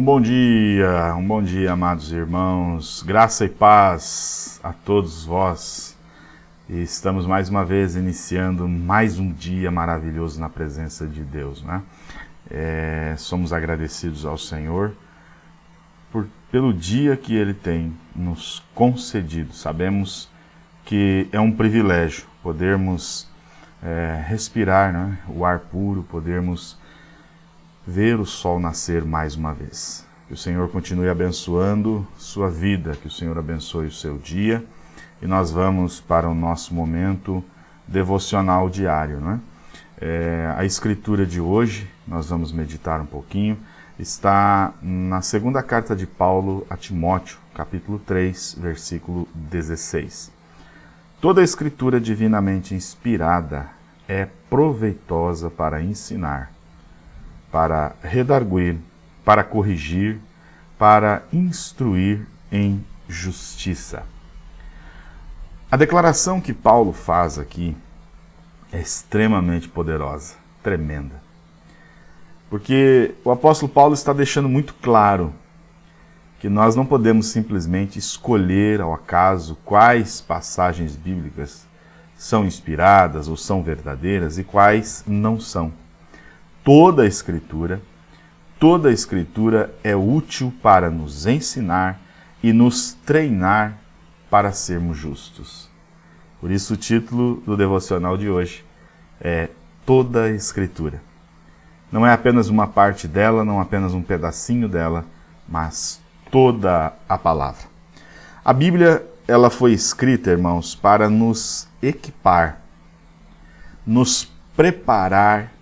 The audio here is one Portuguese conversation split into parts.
Um bom dia, um bom dia, amados irmãos. Graça e paz a todos vós. E estamos mais uma vez iniciando mais um dia maravilhoso na presença de Deus, né? É, somos agradecidos ao Senhor por, pelo dia que Ele tem nos concedido. Sabemos que é um privilégio podermos é, respirar né, o ar puro, podermos ver o sol nascer mais uma vez. Que o Senhor continue abençoando sua vida, que o Senhor abençoe o seu dia. E nós vamos para o nosso momento devocional diário. Né? É, a escritura de hoje, nós vamos meditar um pouquinho, está na segunda carta de Paulo a Timóteo, capítulo 3, versículo 16. Toda a escritura divinamente inspirada é proveitosa para ensinar, para redarguir, para corrigir, para instruir em justiça. A declaração que Paulo faz aqui é extremamente poderosa, tremenda. Porque o apóstolo Paulo está deixando muito claro que nós não podemos simplesmente escolher ao acaso quais passagens bíblicas são inspiradas ou são verdadeiras e quais não são. Toda a Escritura, toda a Escritura é útil para nos ensinar e nos treinar para sermos justos. Por isso o título do devocional de hoje é Toda a Escritura. Não é apenas uma parte dela, não apenas um pedacinho dela, mas toda a palavra. A Bíblia ela foi escrita, irmãos, para nos equipar, nos preparar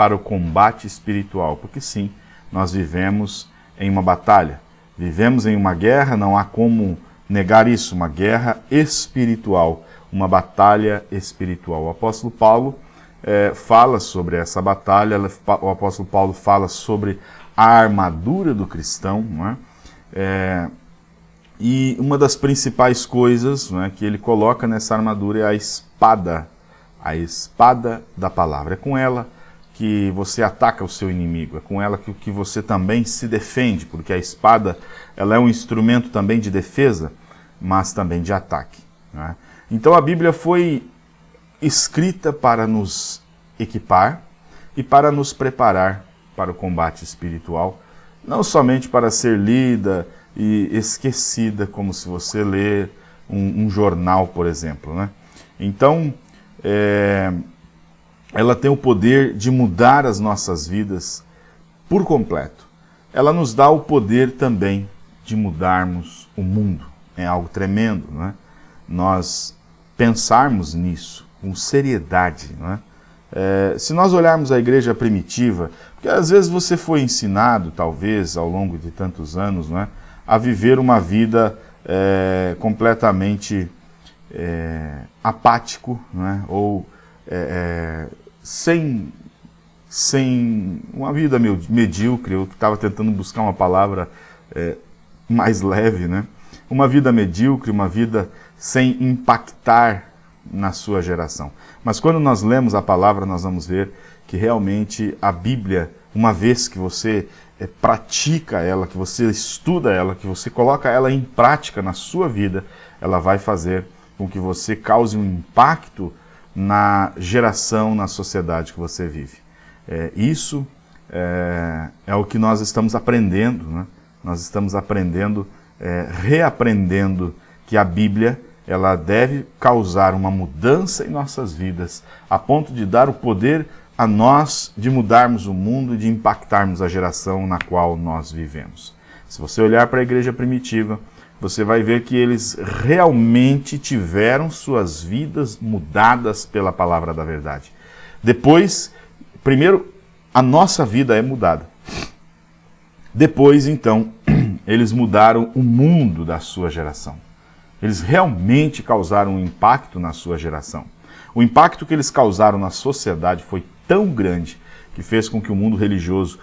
para o combate espiritual, porque sim, nós vivemos em uma batalha, vivemos em uma guerra, não há como negar isso, uma guerra espiritual, uma batalha espiritual. O apóstolo Paulo é, fala sobre essa batalha, o apóstolo Paulo fala sobre a armadura do cristão, não é? É, e uma das principais coisas né, que ele coloca nessa armadura é a espada, a espada da palavra. É com ela que você ataca o seu inimigo, é com ela que, que você também se defende, porque a espada ela é um instrumento também de defesa, mas também de ataque. Né? Então a Bíblia foi escrita para nos equipar e para nos preparar para o combate espiritual, não somente para ser lida e esquecida, como se você lê um, um jornal, por exemplo. Né? Então, é, ela tem o poder de mudar as nossas vidas por completo. Ela nos dá o poder também de mudarmos o mundo. É algo tremendo, não é? Nós pensarmos nisso com seriedade, não é? É, se nós olharmos a igreja primitiva, porque às vezes você foi ensinado, talvez, ao longo de tantos anos, não é, a viver uma vida é, completamente é, apático, não é, ou é, é, sem, sem uma vida medíocre, eu estava tentando buscar uma palavra é, mais leve, né? uma vida medíocre, uma vida sem impactar na sua geração. Mas quando nós lemos a palavra, nós vamos ver que realmente a Bíblia, uma vez que você é, pratica ela, que você estuda ela, que você coloca ela em prática na sua vida, ela vai fazer com que você cause um impacto na geração, na sociedade que você vive. É, isso é, é, o que nós estamos aprendendo, né? nós estamos aprendendo, é, reaprendendo que a Bíblia ela deve causar uma mudança em nossas vidas, a ponto de dar o poder a nós de mudarmos o mundo e de impactarmos a geração na qual nós vivemos. Se você olhar para a igreja primitiva, você vai ver que eles realmente tiveram suas vidas mudadas pela palavra da verdade. Depois, primeiro, a nossa vida é mudada. Depois, então, eles mudaram o mundo da sua geração. Eles realmente causaram um impacto na sua geração. O impacto que eles causaram na sociedade foi tão grande que fez com que o mundo religioso,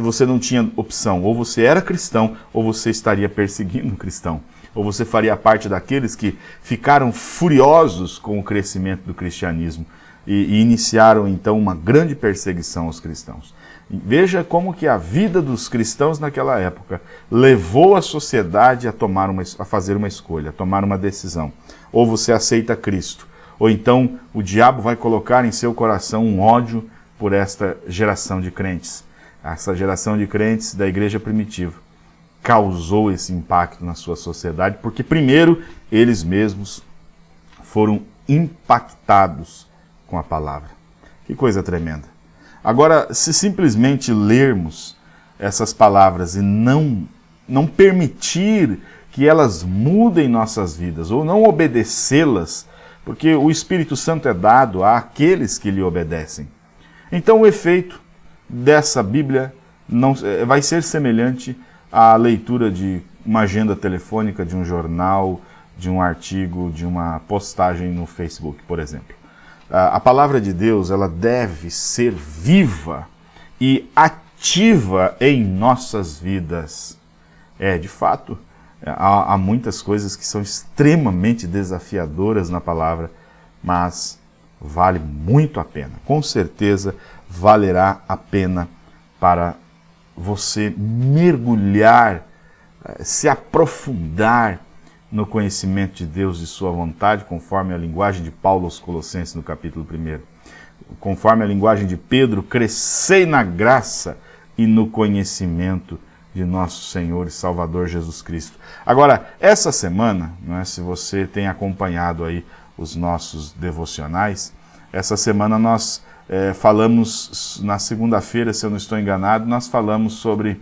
você não tinha opção, ou você era cristão, ou você estaria perseguindo um cristão. Ou você faria parte daqueles que ficaram furiosos com o crescimento do cristianismo e, e iniciaram então uma grande perseguição aos cristãos. Veja como que a vida dos cristãos naquela época levou a sociedade a, tomar uma, a fazer uma escolha, a tomar uma decisão. Ou você aceita Cristo, ou então o diabo vai colocar em seu coração um ódio por esta geração de crentes. Essa geração de crentes da igreja primitiva causou esse impacto na sua sociedade, porque primeiro eles mesmos foram impactados com a palavra. Que coisa tremenda. Agora, se simplesmente lermos essas palavras e não, não permitir que elas mudem nossas vidas, ou não obedecê-las, porque o Espírito Santo é dado àqueles que lhe obedecem. Então o efeito dessa Bíblia não, eh, vai ser semelhante à leitura de uma agenda telefônica, de um jornal, de um artigo, de uma postagem no Facebook, por exemplo a palavra de Deus ela deve ser viva e ativa em nossas vidas. É, de fato, há, há muitas coisas que são extremamente desafiadoras na palavra, mas vale muito a pena. Com certeza valerá a pena para você mergulhar, eh, se aprofundar no conhecimento de Deus e sua vontade, conforme a linguagem de Paulo aos Colossenses no capítulo 1. Conforme a linguagem de Pedro, crescei na graça e no conhecimento de nosso Senhor e Salvador Jesus Cristo. Agora, essa semana, não é, se você tem acompanhado aí os nossos devocionais, essa semana nós é, falamos, na segunda-feira, se eu não estou enganado, nós falamos sobre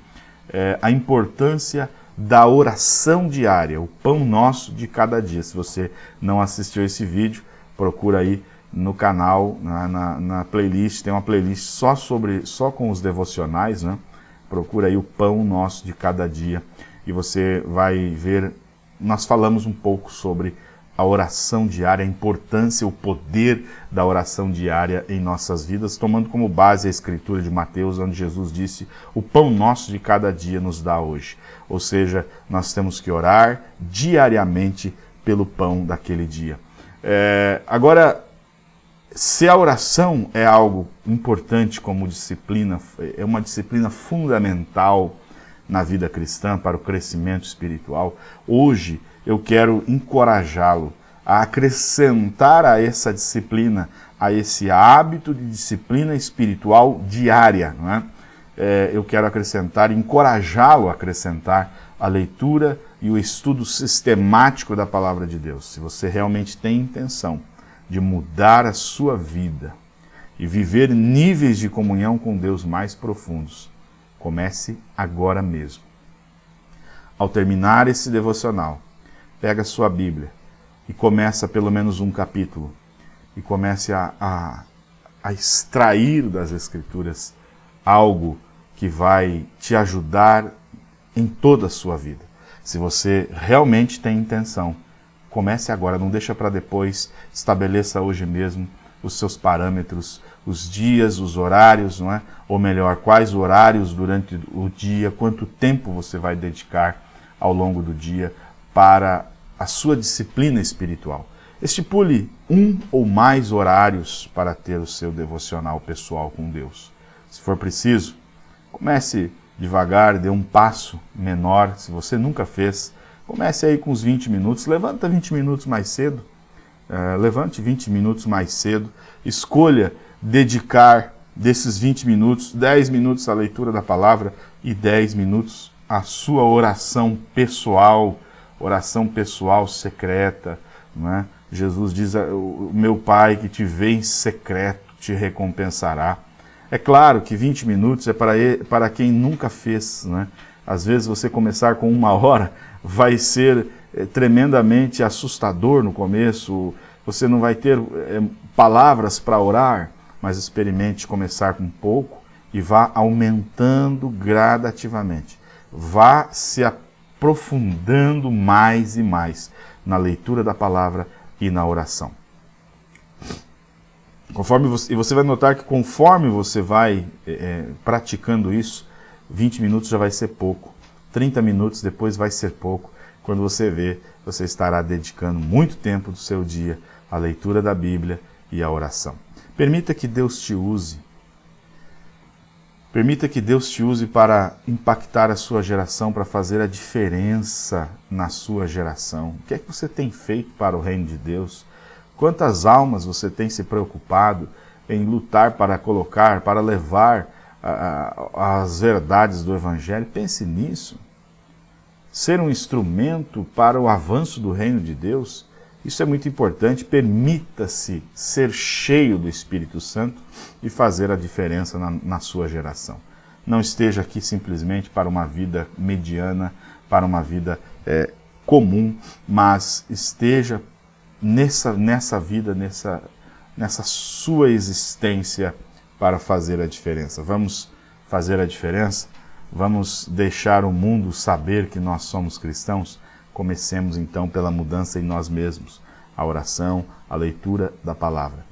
é, a importância da oração diária, o pão nosso de cada dia. Se você não assistiu esse vídeo, procura aí no canal, na, na, na, playlist, tem uma playlist só, sobre, só com os devocionais, né? procura aí o pão nosso de cada dia e você vai ver, nós falamos um pouco sobre a oração diária, a importância, o poder da oração diária em nossas vidas, tomando como base a escritura de Mateus, onde Jesus disse, o pão nosso de cada dia nos dá hoje. Ou seja, nós temos que orar diariamente pelo pão daquele dia. É, agora, se a oração é algo importante como disciplina, é uma disciplina fundamental na vida cristã para o crescimento espiritual, hoje eu quero encorajá-lo a acrescentar a essa disciplina, a esse hábito de disciplina espiritual diária. Não é? É, eu quero acrescentar, encorajá-lo a acrescentar a leitura e o estudo sistemático da palavra de Deus. Se você realmente tem intenção de mudar a sua vida e viver níveis de comunhão com Deus mais profundos, comece agora mesmo. Ao terminar esse devocional, pega a sua Bíblia e começa pelo menos um capítulo e comece a, a, a extrair das Escrituras algo que vai te ajudar em toda a sua vida. Se você realmente tem intenção, comece agora, não deixa para depois, estabeleça hoje mesmo os seus parâmetros, os dias, os horários, não é? Ou melhor, quais horários durante o dia, quanto tempo você vai dedicar ao longo do dia para a sua disciplina espiritual. Estipule um ou mais horários para ter o seu devocional pessoal com Deus. Se for preciso, comece devagar, dê um passo menor, se você nunca fez, comece aí com os 20 minutos, levanta 20 minutos mais cedo, uh, levante 20 minutos mais cedo, escolha dedicar desses 20 minutos, 10 minutos à leitura da palavra e 10 minutos à sua oração pessoal, oração pessoal secreta. Né? Jesus diz, o meu Pai que te vê em secreto te recompensará. É claro que 20 minutos é para, ele, para quem nunca fez. Né? Às vezes você começar com uma hora vai ser é, tremendamente assustador no começo, você não vai ter é, palavras para orar, mas experimente começar com pouco e vá aumentando gradativamente. Vá se aprofundando mais e mais na leitura da palavra e na oração. Conforme você, e você vai notar que conforme você vai é, praticando isso, 20 minutos já vai ser pouco, 30 minutos depois vai ser pouco. Quando você vê, você estará dedicando muito tempo do seu dia à leitura da Bíblia e à oração. Permita que Deus te use Permita que Deus te use para impactar a sua geração, para fazer a diferença na sua geração. O que é que você tem feito para o reino de Deus? Quantas almas você tem se preocupado em lutar para colocar, para levar as verdades do Evangelho? Pense nisso. Ser um instrumento para o avanço do reino de Deus, isso é muito importante. Permita-se ser cheio do Espírito Santo e fazer a diferença na, na sua geração. Não esteja aqui simplesmente para uma vida mediana, para uma vida é, comum, mas esteja nessa, nessa vida, nessa, nessa sua existência para fazer a diferença. Vamos fazer a diferença? Vamos deixar o mundo saber que nós somos cristãos? Comecemos então pela mudança em nós mesmos, a oração, a leitura da palavra.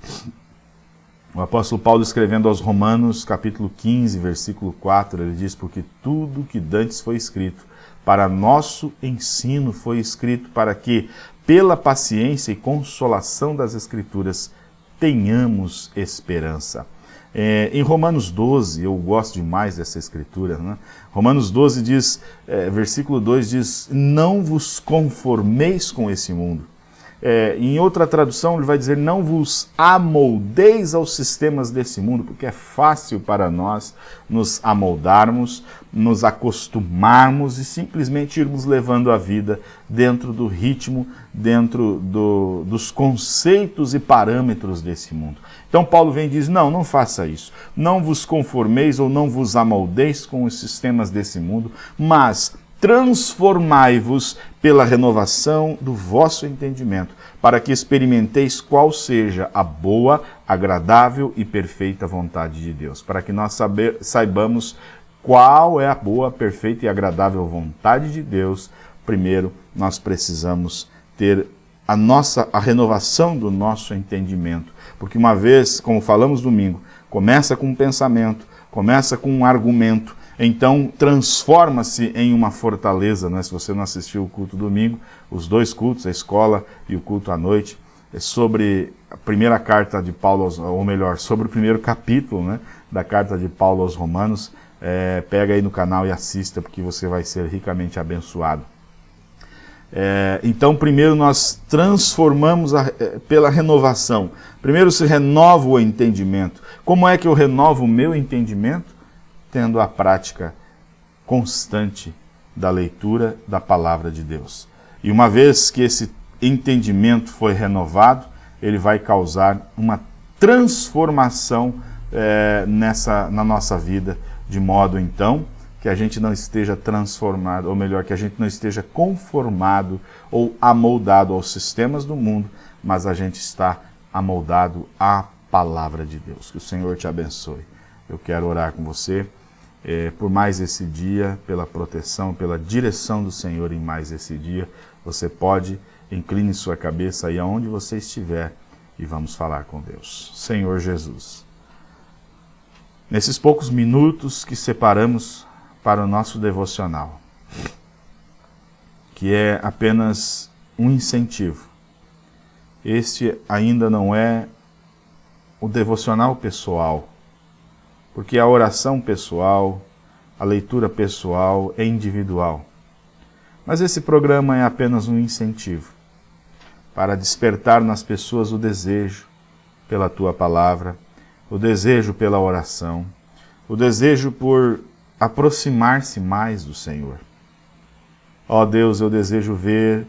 O apóstolo Paulo escrevendo aos Romanos, capítulo 15, versículo 4, ele diz, porque tudo que dantes foi escrito, para nosso ensino foi escrito, para que, pela paciência e consolação das Escrituras, tenhamos esperança. É, em Romanos 12, eu gosto demais dessa escritura, né? Romanos 12 diz, é, versículo 2 diz, não vos conformeis com esse mundo. É, em outra tradução ele vai dizer, não vos amoldeis aos sistemas desse mundo, porque é fácil para nós nos amoldarmos, nos acostumarmos e simplesmente irmos levando a vida dentro do ritmo, dentro do, dos conceitos e parâmetros desse mundo. Então Paulo vem e diz, não, não faça isso. Não vos conformeis ou não vos amoldeis com os sistemas desse mundo, mas transformai-vos pela renovação do vosso entendimento, para que experimenteis qual seja a boa, agradável e perfeita vontade de Deus, para que nós saber, saibamos qual é a boa, perfeita e agradável vontade de Deus. Primeiro, nós precisamos ter a nossa a renovação do nosso entendimento porque uma vez, como falamos domingo, começa com um pensamento, começa com um argumento, então transforma-se em uma fortaleza. Né? Se você não assistiu o culto domingo, os dois cultos, a escola e o culto à noite, é sobre a primeira carta de Paulo, ou melhor, sobre o primeiro capítulo né, da carta de Paulo aos Romanos, é, pega aí no canal e assista, porque você vai ser ricamente abençoado. É, então, primeiro nós transformamos a, é, pela renovação. Primeiro se renova o entendimento. Como é que eu renovo o meu entendimento? Tendo a prática constante da leitura da palavra de Deus. E uma vez que esse entendimento foi renovado, ele vai causar uma transformação é, nessa, na nossa vida, de modo então que a gente não esteja transformado, ou melhor, que a gente não esteja conformado ou amoldado aos sistemas do mundo, mas a gente está amoldado à palavra de Deus. Que o Senhor te abençoe. Eu quero orar com você é, por mais esse dia, pela proteção, pela direção do Senhor em mais esse dia. Você pode, incline sua cabeça aí aonde você estiver e vamos falar com Deus. Senhor Jesus, nesses poucos minutos que separamos para o nosso devocional, que é apenas um incentivo. Este ainda não é o devocional pessoal, porque a oração pessoal, a leitura pessoal é individual. Mas esse programa é apenas um incentivo para despertar nas pessoas o desejo pela tua palavra, o desejo pela oração, o desejo por aproximar-se mais do Senhor. Ó oh Deus, eu desejo ver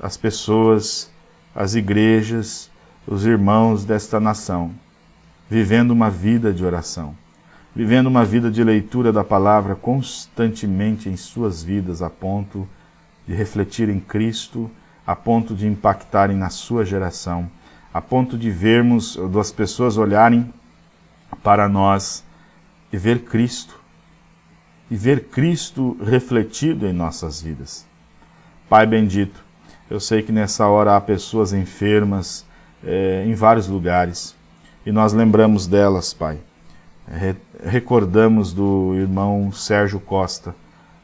as pessoas, as igrejas, os irmãos desta nação, vivendo uma vida de oração, vivendo uma vida de leitura da palavra constantemente em suas vidas, a ponto de refletir em Cristo, a ponto de impactarem na sua geração, a ponto de vermos, das pessoas olharem para nós e ver Cristo, e ver Cristo refletido em nossas vidas. Pai bendito, eu sei que nessa hora há pessoas enfermas é, em vários lugares e nós lembramos delas, Pai. Re recordamos do irmão Sérgio Costa,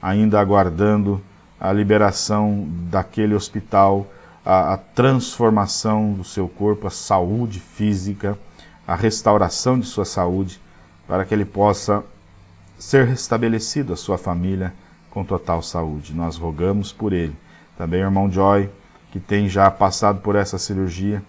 ainda aguardando a liberação daquele hospital, a, a transformação do seu corpo, a saúde física, a restauração de sua saúde, para que ele possa ser restabelecido a sua família com total saúde. Nós rogamos por ele. Também o irmão Joy, que tem já passado por essa cirurgia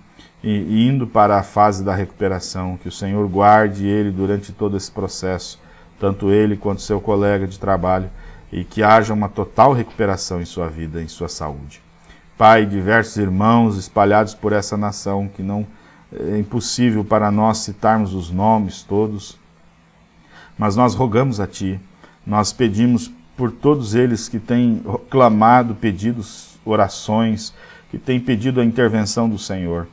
e indo para a fase da recuperação, que o Senhor guarde ele durante todo esse processo, tanto ele quanto seu colega de trabalho, e que haja uma total recuperação em sua vida, em sua saúde. Pai, diversos irmãos espalhados por essa nação, que não é impossível para nós citarmos os nomes todos, mas nós rogamos a Ti, nós pedimos por todos eles que têm clamado, pedidos, orações, que têm pedido a intervenção do Senhor,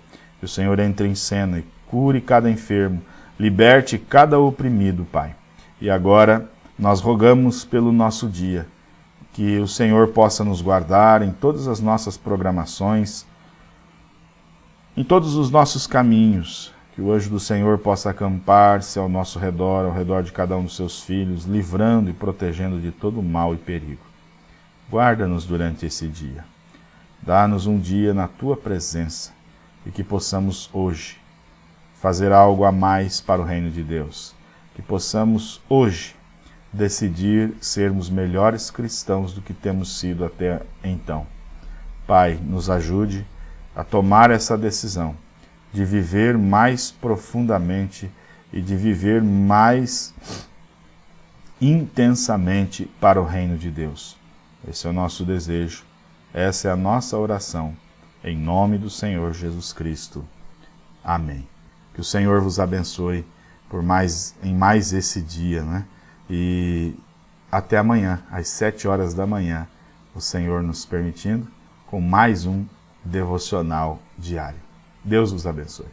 o Senhor entre em cena e cure cada enfermo, liberte cada oprimido, Pai. E agora nós rogamos pelo nosso dia, que o Senhor possa nos guardar em todas as nossas programações, em todos os nossos caminhos, que o anjo do Senhor possa acampar-se ao nosso redor, ao redor de cada um dos seus filhos, livrando e protegendo de todo mal e perigo. Guarda-nos durante esse dia. Dá-nos um dia na Tua presença e que possamos hoje fazer algo a mais para o reino de Deus. Que possamos hoje decidir sermos melhores cristãos do que temos sido até então. Pai, nos ajude a tomar essa decisão de viver mais profundamente e de viver mais intensamente para o reino de Deus. Esse é o nosso desejo, essa é a nossa oração, em nome do Senhor Jesus Cristo. Amém. Que o Senhor vos abençoe por mais, em mais esse dia, né? E até amanhã, às sete horas da manhã, o Senhor nos permitindo, com mais um devocional diário. Deus os abençoe.